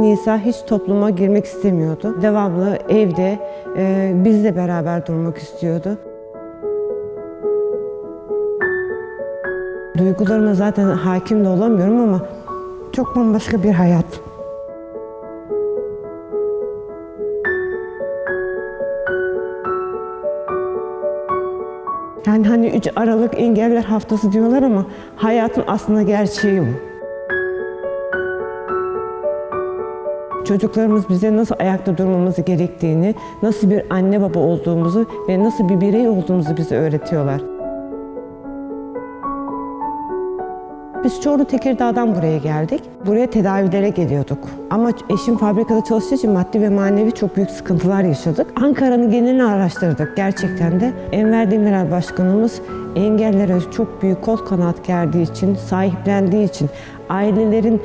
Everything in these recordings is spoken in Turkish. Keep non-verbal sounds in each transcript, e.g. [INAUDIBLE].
Nisa hiç topluma girmek istemiyordu. Devamlı evde e, bizle beraber durmak istiyordu. Duygularıma zaten hakim de olamıyorum ama çok bambaşka bir hayat. Yani hani 3 Aralık Engeller Haftası diyorlar ama hayatın aslında gerçeği bu. Çocuklarımız bize nasıl ayakta durmamızı gerektiğini, nasıl bir anne baba olduğumuzu ve nasıl bir birey olduğumuzu bize öğretiyorlar. Biz Çorlu Tekirdağ'dan buraya geldik. Buraya tedavilere geliyorduk. Ama eşim fabrikada çalıştığı için maddi ve manevi çok büyük sıkıntılar yaşadık. Ankara'nın genelini araştırdık gerçekten de. Enver Demirel Başkanımız engellere çok büyük kol kanat gerdiği için, sahiplendiği için, ailelerin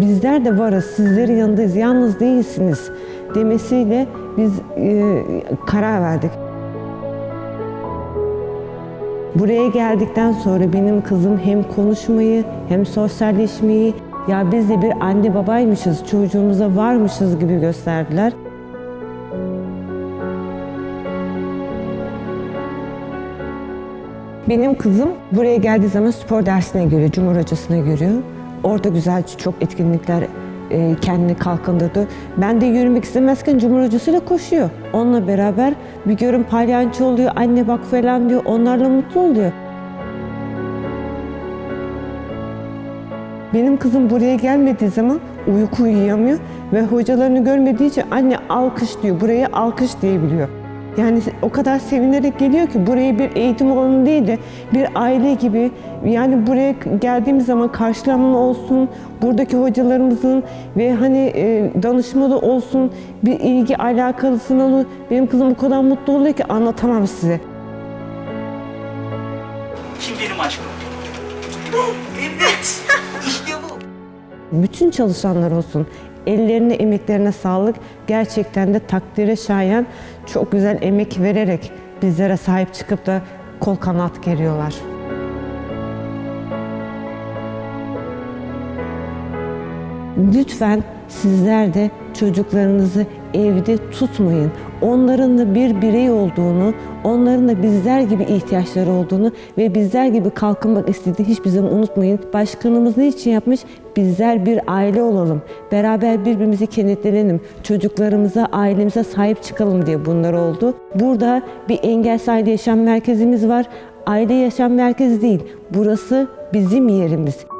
bizler de varız, sizlerin yanındayız, yalnız değilsiniz demesiyle biz e, karar verdik. Buraya geldikten sonra benim kızım hem konuşmayı hem sosyalleşmeyi ya biz de bir anne babaymışız, çocuğumuza varmışız gibi gösterdiler. Benim kızım buraya geldiği zaman spor dersine görüyor, Cumhur Hocası'na görüyor. Orada güzel çok etkinlikler e, kendini kalkındırdı. Ben de yürümek istemezken Cumhur Hocası'yla koşuyor. Onunla beraber bir görün palyanço oluyor, anne bak falan diyor. Onlarla mutlu oluyor. Benim kızım buraya gelmediği zaman uyku uyuyamıyor ve hocalarını görmediği için anne alkış diyor, buraya alkış diyebiliyor. Yani o kadar sevinerek geliyor ki buraya bir eğitim alanı değil de bir aile gibi yani buraya geldiğimiz zaman karşılanma olsun, buradaki hocalarımızın ve hani e, danışmalı olsun, bir ilgi alakalısın olur. Benim kızım o kadar mutlu oluyor ki anlatamam size. Kim benim aşkım? evet. [LAUGHS] Bütün çalışanlar olsun. Ellerine, emeklerine sağlık. Gerçekten de takdire şayan çok güzel emek vererek bizlere sahip çıkıp da kol kanat geriyorlar. Lütfen sizler de çocuklarınızı evde tutmayın. Onların da bir birey olduğunu, onların da bizler gibi ihtiyaçları olduğunu ve bizler gibi kalkınmak istediğini hiçbir zaman unutmayın. Başkanımız ne için yapmış? Bizler bir aile olalım. Beraber birbirimizi kenetlenelim. Çocuklarımıza, ailemize sahip çıkalım diye bunlar oldu. Burada bir engelsiz aile yaşam merkezimiz var. Aile yaşam merkezi değil. Burası bizim yerimiz.